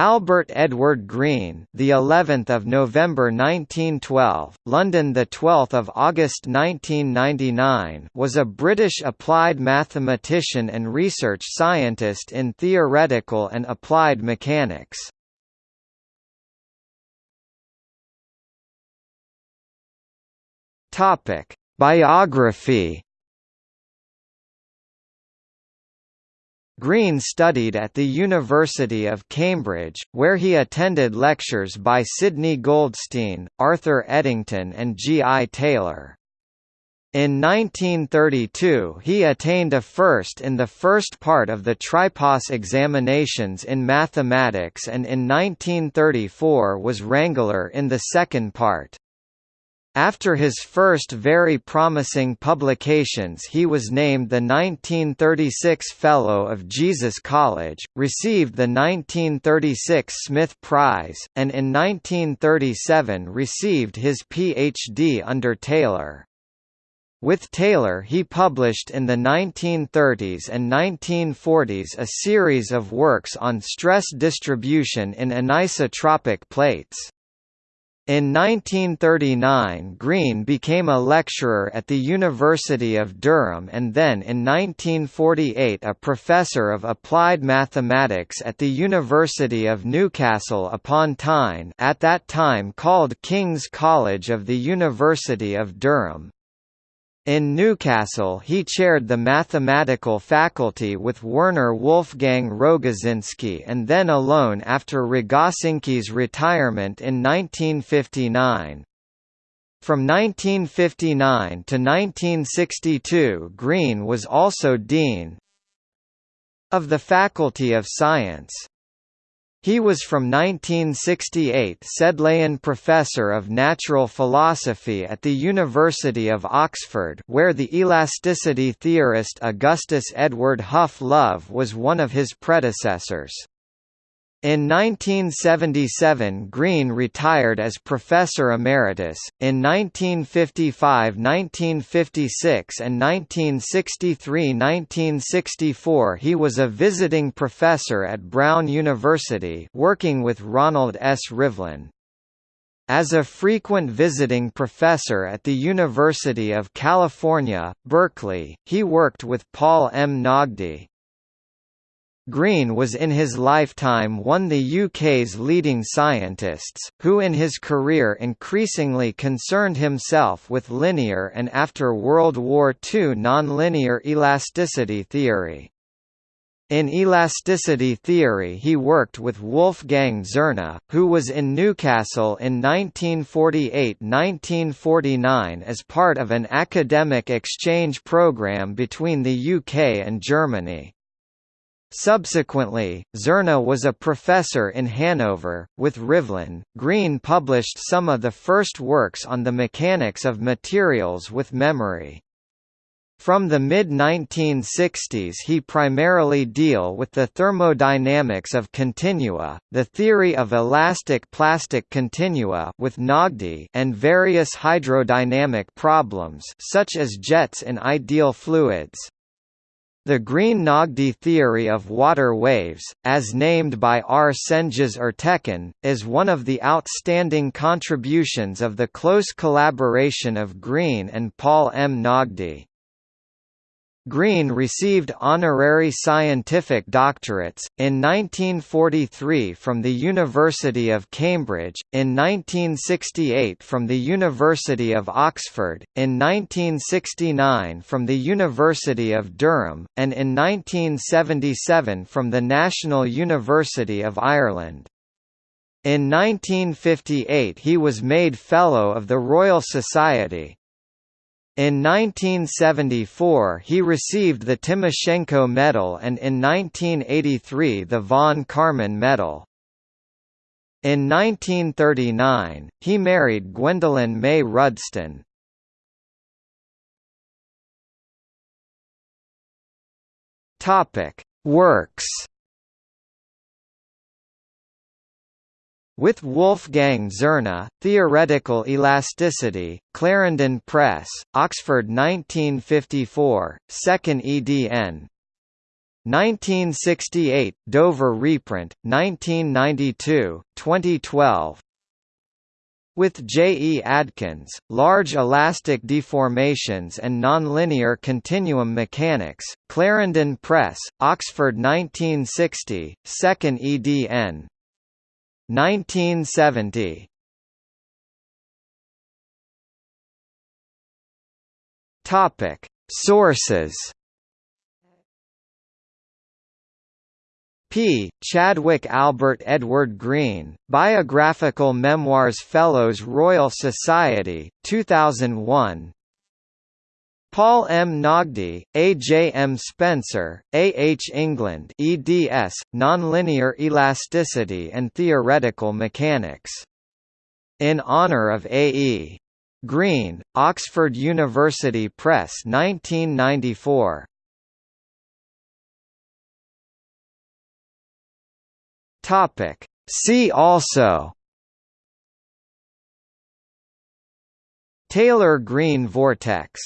Albert Edward Green, the 11th of November 1912, London the 12th of August 1999, was a British applied mathematician and research scientist in theoretical and applied mechanics. Topic: Biography Green studied at the University of Cambridge, where he attended lectures by Sidney Goldstein, Arthur Eddington and G. I. Taylor. In 1932 he attained a first in the first part of the Tripos examinations in mathematics and in 1934 was wrangler in the second part. After his first very promising publications he was named the 1936 Fellow of Jesus College, received the 1936 Smith Prize, and in 1937 received his Ph.D. under Taylor. With Taylor he published in the 1930s and 1940s a series of works on stress distribution in anisotropic plates. In 1939 Green became a lecturer at the University of Durham and then in 1948 a professor of applied mathematics at the University of Newcastle upon Tyne at that time called King's College of the University of Durham. In Newcastle he chaired the mathematical faculty with Werner Wolfgang Rogosinski and then alone after Rogosinski's retirement in 1959. From 1959 to 1962 Green was also Dean of the Faculty of Science. He was from 1968 Sedleian Professor of Natural Philosophy at the University of Oxford where the elasticity theorist Augustus Edward Hough Love was one of his predecessors. In 1977 Green retired as Professor Emeritus, in 1955–1956 and 1963–1964 he was a visiting professor at Brown University working with Ronald S. Rivlin. As a frequent visiting professor at the University of California, Berkeley, he worked with Paul M. Naghdi, Green was in his lifetime one of the UK's leading scientists, who in his career increasingly concerned himself with linear and after World War II nonlinear elasticity theory. In elasticity theory he worked with Wolfgang Zerna, who was in Newcastle in 1948–1949 as part of an academic exchange programme between the UK and Germany. Subsequently, Zerna was a professor in Hanover. With Rivlin, Green published some of the first works on the mechanics of materials with memory. From the mid-1960s he primarily deal with the thermodynamics of continua, the theory of elastic plastic continua with Naghdi and various hydrodynamic problems such as jets in ideal fluids. The Green-Naghdi theory of water waves, as named by R. Cengiz Ertekin, is one of the outstanding contributions of the close collaboration of Green and Paul M. Naghdi. Green received honorary scientific doctorates, in 1943 from the University of Cambridge, in 1968 from the University of Oxford, in 1969 from the University of Durham, and in 1977 from the National University of Ireland. In 1958 he was made Fellow of the Royal Society, in 1974 he received the Timoshenko Medal and in 1983 the von Karman Medal. In 1939, he married Gwendolyn May Rudston. Works With Wolfgang Zerna, Theoretical Elasticity, Clarendon Press, Oxford 1954, 2nd edn. 1968, Dover reprint, 1992, 2012 with J. E. Adkins, Large Elastic Deformations and Nonlinear Continuum Mechanics, Clarendon Press, Oxford 1960, 2nd edn. 1970. Topic: Sources P. Chadwick Albert Edward Green, Biographical Memoirs Fellows Royal Society, 2001 Paul M. Naghdi, A. J. M. Spencer, A. H. England eds, Nonlinear Elasticity and Theoretical Mechanics. In honor of A. E. Green, Oxford University Press 1994 Topic. See also Taylor-Green vortex